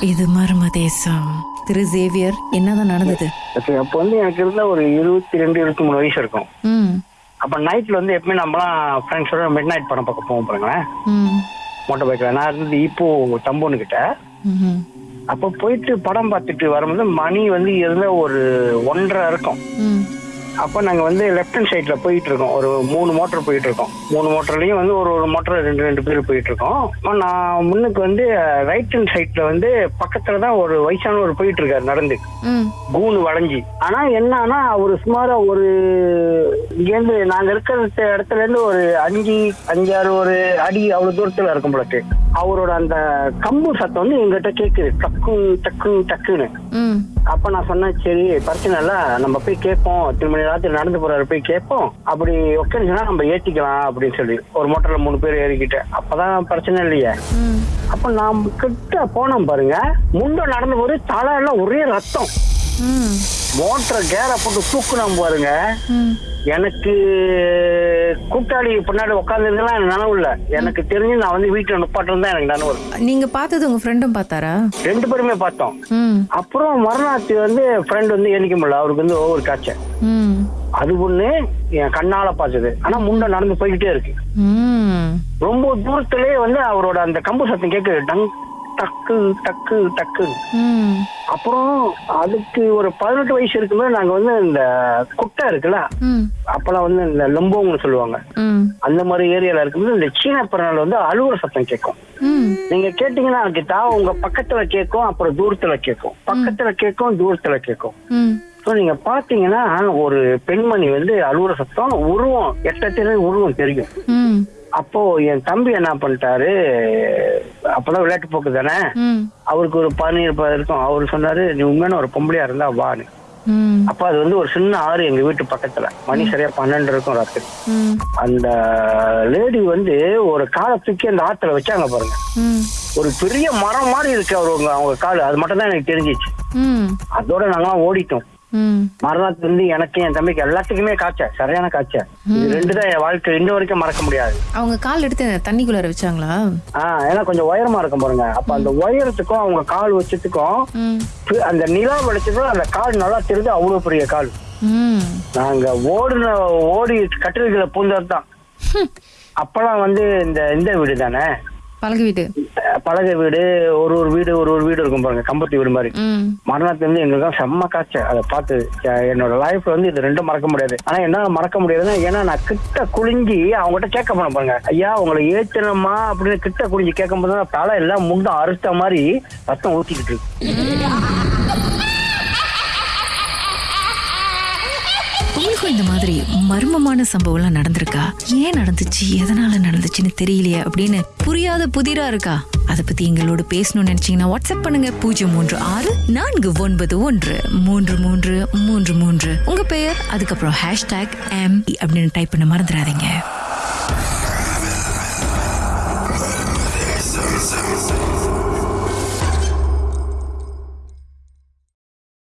இது மர்ம தேசம். திரு சேவியர் என்னதான் நடந்தது? அப்ப- வந்து எனக்கு இருந்த ஒரு இருபத்தி ரெண்டு இருபத்தி மூணு வயசு இருக்கும். அப்ப நைட்ல வந்து எப்பவுமே நம்மலாம் ஃப்ரெண்ட்ஸோட மிட் நைட் படம் பார்க்க போவோம் பாருங்களேன். மோட்டர் பைக்ல நான் இருந்தது இப்போ தம்போன்னு கிட்ட. அப்போ போயிட்டு படம் பார்த்துட்டு வரும்போது மணி வந்து இருந்த ஒரு ஒன்றரை இருக்கும். அப்போ நாங்கள் வந்து லெஃப்ட் ஹேண்ட் சைடில் போயிட்டு இருக்கோம் ஒரு மூணு மோட்டர் போயிட்டு இருக்கோம் மூணு மோட்டர்லையும் வந்து ஒரு ஒரு மோட்டர் ரெண்டு ரெண்டு பேர் போயிட்டு இருக்கோம் நான் முன்னுக்கு வந்து ரைட் ஹேண்ட் சைடில் வந்து பக்கத்துல தான் ஒரு வயசானவர் போயிட்டு இருக்காரு நடந்து கூணு வளைஞ்சி. ஆனா என்னன்னா அவரு சுமாரா ஒரு இங்கேருந்து நாங்க இருக்கிற இடத்துல இருந்து ஒரு அஞ்சு அஞ்சாறு ஒரு அடி அவ்வளவு தூரத்துல இருக்கும் போலக்கு அவரோட அந்த கம்பு சத்தம் வந்து எங்கிட்ட கேக்குது. டக்கு டக்கு டக்குன்னு. அப்ப நான் சொன்னேன் சரி பிரச்சனை இல்ல நம்ம போய் கேட்போம். எத்தனை மணி ராத்திரி நடந்து போறாரு போய் கேட்போம். அப்படி உட்காந்துச்சுன்னா நம்ம ஏத்திக்கலாம் அப்படின்னு சொல்லி ஒரு மோட்டர்ல மூணு பேர் ஏறிக்கிட்டு. அப்பதான் பிரச்சனை இல்லையே. அப்ப நான் கிட்ட போனோம் பாருங்க முண்டை நடந்து போது தலை எல்லாம் ஒரே ரத்தம். மோட்டர் கேர போட்டு தூக்குனோம் பாருங்க. எனக்கு கூட்டாளி பின்னாடி உட்காந்துருந்தெல்லாம் எனக்கு நனவு இல்ல. எனக்கு தெரிஞ்சு நான் வந்து வீட்டுல நுப்பாட்டம் தான் எனக்கு நனவு. நீங்க பார்த்தது உங்க ஃப்ரெண்டும் பார்த்தாரா? ரெண்டு பேருமே பார்த்தோம். அப்புறம் மறுநாத்து வந்து ஃப்ரெண்ட் வந்து எண்ணிக்க முடியல. அவருக்கு வந்து ஒவ்வொரு காய்ச்சல். அது ஒண்ணு என் கண்ணால பார்த்தது. ஆனா முண்டை நடந்து போய்கிட்டே இருக்கு. ரொம்ப தூரத்திலே வந்து அவரோட அந்த கம்பு சத்தம் கேட்குது. டங் டக்கு டக்கு டக்கு. அப்புறம் அதுக்கு ஒரு பதினெட்டு வயசு இருக்கும்போது நாங்க வந்து இந்த குட்டை இருக்குல்ல அப்பெல்லாம் வந்து இந்த லம்போங்னு சொல்லுவாங்க. அந்த மாதிரி ஏரியால இருக்கும்போது இந்த சீன பிறநாள் வந்து அழுகுற சத்தம் கேட்கும். நீங்க கேட்டீங்கன்னா கிட்டா உங்க பக்கத்துல கேட்கும் அப்புறம் தூரத்துல கேட்கும். பக்கத்துல கேட்கும் தூரத்துல கேட்கும். ஸோ நீங்க பாத்தீங்கன்னா ஒரு பெண்மணி வந்து அழுகுற சத்தம் உருவம் எட்டத்திலே உருவம் தெரியும். அப்போ என் தம்பி என்ன பண்ணிட்டாரு அப்பதான் விளையாட்டு போக்கு தானே? அவருக்கு ஒரு பதினேழு இருக்கும். அவர் சொன்னாரு நீ உண்மையான ஒரு பொம்பளையா இருந்தா வான்னு அப்ப அது வந்து ஒரு சின்ன ஆறு எங்க வீட்டு பக்கத்துல. மணி சரியா பன்னெண்டு இருக்கும் ராத்திரி. அந்த லேடி வந்து ஒரு காலை தூக்கி அந்த ஆத்துல வச்சாங்க பாருங்க. ஒரு பெரிய மரம் மாதிரி இருக்கு அவங்க அவங்க கால். அது மட்டும் தான் எனக்கு தெரிஞ்சிச்சு. அதோட நாங்களாம் ஓடிட்டோம். மறுநாள் வந்து எனக்கு என் தம்பிக்கு எல்லாத்துக்குமே காய்ச்ச சரியான காய்ச்ச இது ரெண்டு தான் என் வாழ்க்கை இன்ன வரைக்கும் மறக்க முடியாது. அவங்க கால் எடுத்து தண்ணிக்குள்ளார வச்சாங்களா? ஆஹ் ஏன்னா கொஞ்சம் உயரமா இருக்கும் பாருங்க. அப்ப அந்த உயரத்துக்கும் அவங்க கால் வச்சதுக்கும் அந்த நிலா வெளிச்சதும் அந்த கால் நல்லா தெரிஞ்சு அவ்வளவு பெரிய கால். நாங்க ஓடுன ஓடி கட்டில்களை பூந்தது தான் அப்பெல்லாம் வந்து இந்த இந்த வீடு தானே பழகு வீடு? பலகை வீடு ஒரு ஒரு வீடு ஒரு ஒரு வீடு இருக்கும் பாருங்க கம்பத்தி வீடு மாதிரி. மரணத்துல இருந்து எங்களுக்கு செம்ம காய்ச்ச அதை பார்த்து என்னோட லைஃப்ல வந்து இது ரெண்டும் மறக்க முடியாது. ஆனா என்ன மறக்க முடியாதுன்னா ஏன்னா நான் கிட்ட குளிஞ்சி அவங்ககிட்ட கேட்க போனேன் பாருங்க. ஐயா உங்களை ஏத்தணுமா அப்படின்னு கிட்ட குளிஞ்சு கேட்கும் போது தலை எல்லாம் முண்டும் அறுத்த மாதிரி ரத்தம் ஊத்திக்கிட்டு இருக்கு. உங்களுக்கும் இந்த மாதிரி மர்மமான சம்பவம்லாம் நடந்திருக்கா? ஏன் நடந்துச்சு? எதனால நடந்துச்சுன்னு தெரியலையே அப்படின்னு புரியாத புதிரா இருக்கா? அதை பத்தி எங்களோட பேசணும்னு நினைச்சீங்கன்னா வாட்ஸ்அப் பண்ணுங்க. பூஜ்ஜியம் மூன்று ஆறு நான்கு ஒன்பது ஒன்று மூன்று மூன்று மூன்று மூன்று. உங்க பெயர் அதுக்கப்புறம் ஹேஷ்டாக் எம் அப்படின்னு டைப் பண்ண மறந்துடாதீங்க.